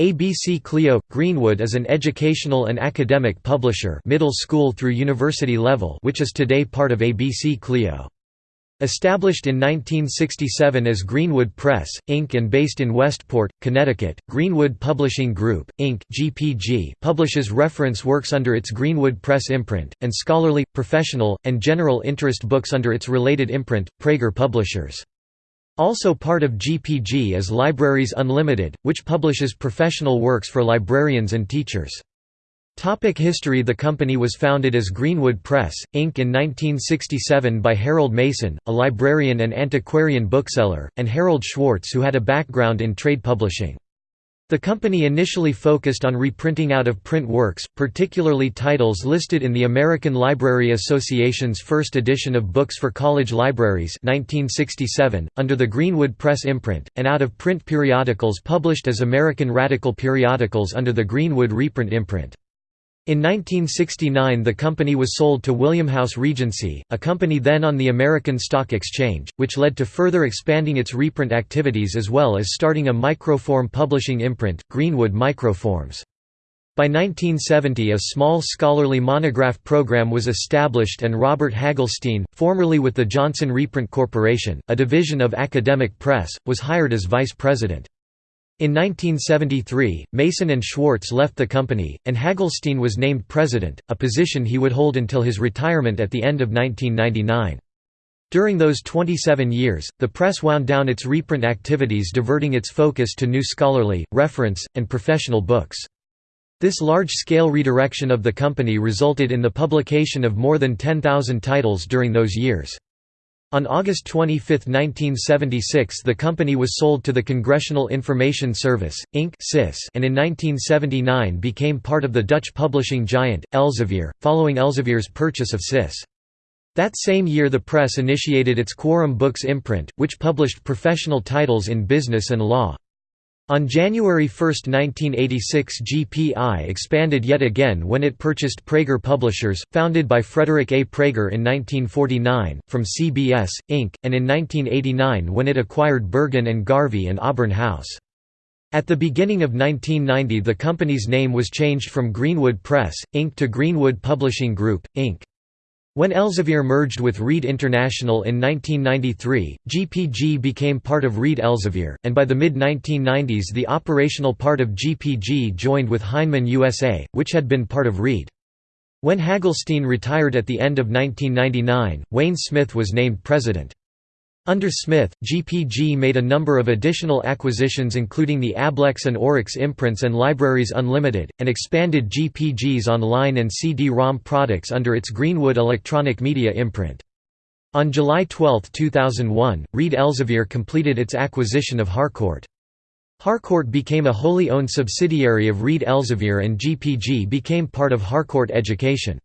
ABC Clio – Greenwood is an educational and academic publisher middle school through university level which is today part of ABC Clio. Established in 1967 as Greenwood Press, Inc. and based in Westport, Connecticut, Greenwood Publishing Group, Inc. GPG publishes reference works under its Greenwood Press imprint, and scholarly, professional, and general interest books under its related imprint, Praeger Publishers. Also part of GPG is Libraries Unlimited, which publishes professional works for librarians and teachers. Topic history The company was founded as Greenwood Press, Inc. in 1967 by Harold Mason, a librarian and antiquarian bookseller, and Harold Schwartz who had a background in trade publishing. The company initially focused on reprinting out-of-print works, particularly titles listed in the American Library Association's first edition of Books for College Libraries 1967, under the Greenwood Press imprint, and out-of-print periodicals published as American Radical periodicals under the Greenwood reprint imprint. In 1969 the company was sold to William House Regency, a company then on the American Stock Exchange, which led to further expanding its reprint activities as well as starting a microform publishing imprint, Greenwood Microforms. By 1970 a small scholarly monograph program was established and Robert Hagelstein, formerly with the Johnson Reprint Corporation, a division of Academic Press, was hired as vice president. In 1973, Mason and Schwartz left the company, and Hagelstein was named president, a position he would hold until his retirement at the end of 1999. During those 27 years, the press wound down its reprint activities diverting its focus to new scholarly, reference, and professional books. This large-scale redirection of the company resulted in the publication of more than 10,000 titles during those years. On August 25, 1976 the company was sold to the Congressional Information Service, Inc. and in 1979 became part of the Dutch publishing giant, Elsevier, following Elsevier's purchase of CIS. That same year the press initiated its Quorum Books imprint, which published professional titles in business and law. On January 1, 1986 GPI expanded yet again when it purchased Praeger Publishers, founded by Frederick A. Praeger in 1949, from CBS, Inc., and in 1989 when it acquired Bergin and Garvey and Auburn House. At the beginning of 1990 the company's name was changed from Greenwood Press, Inc. to Greenwood Publishing Group, Inc. When Elsevier merged with Reed International in 1993, GPG became part of Reed Elsevier, and by the mid-1990s the operational part of GPG joined with Heinemann USA, which had been part of Reed. When Hagelstein retired at the end of 1999, Wayne Smith was named president. Under Smith, GPG made a number of additional acquisitions including the Ablex and Oryx imprints and Libraries Unlimited, and expanded GPG's online and CD-ROM products under its Greenwood Electronic Media imprint. On July 12, 2001, Reed Elsevier completed its acquisition of Harcourt. Harcourt became a wholly owned subsidiary of Reed Elsevier and GPG became part of Harcourt Education.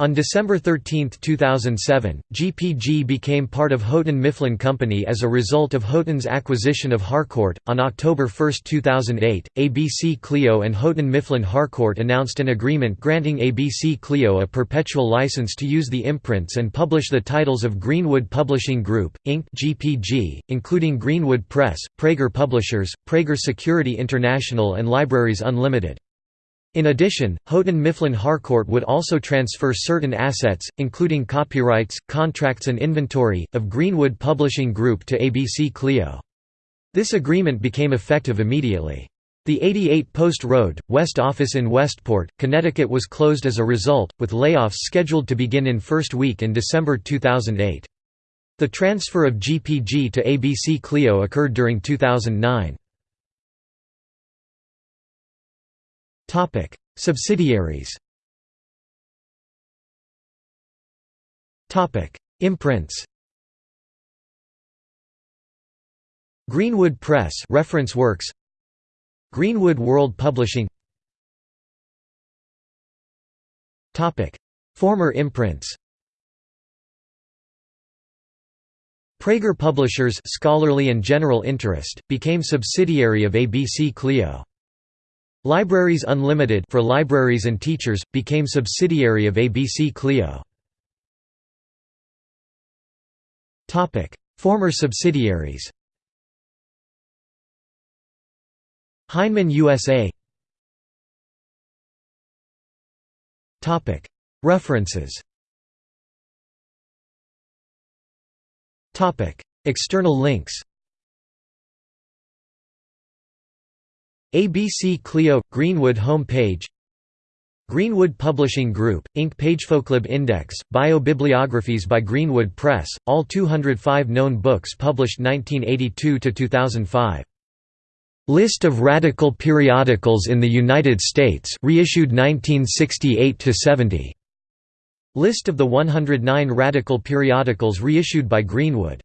On December 13, 2007, GPG became part of Houghton Mifflin Company as a result of Houghton's acquisition of Harcourt. On October 1, 2008, ABC Clio and Houghton Mifflin Harcourt announced an agreement granting ABC Clio a perpetual license to use the imprints and publish the titles of Greenwood Publishing Group, Inc. (GPG), including Greenwood Press, Praeger Publishers, Praeger Security International, and Libraries Unlimited. In addition, Houghton Mifflin Harcourt would also transfer certain assets, including copyrights, contracts and inventory, of Greenwood Publishing Group to ABC Clio. This agreement became effective immediately. The 88 Post Road, West office in Westport, Connecticut was closed as a result, with layoffs scheduled to begin in first week in December 2008. The transfer of GPG to ABC Clio occurred during 2009. Topic: Subsidiaries. Topic: Imprints. Greenwood Press reference works. Greenwood World Publishing. Topic: Former imprints. Praeger Publishers scholarly and general interest, became subsidiary of ABC Clio. Libraries Unlimited for libraries and teachers, became subsidiary of ABC Clio. Topic: Former subsidiaries Heinemann USA Topic: References Topic: External links ABC Clio – Greenwood home page Greenwood Publishing Group, Inc. Pagefoclub Index, Biobibliographies by Greenwood Press, all 205 known books published 1982–2005. List of radical periodicals in the United States reissued 1968–70. List of the 109 radical periodicals reissued by Greenwood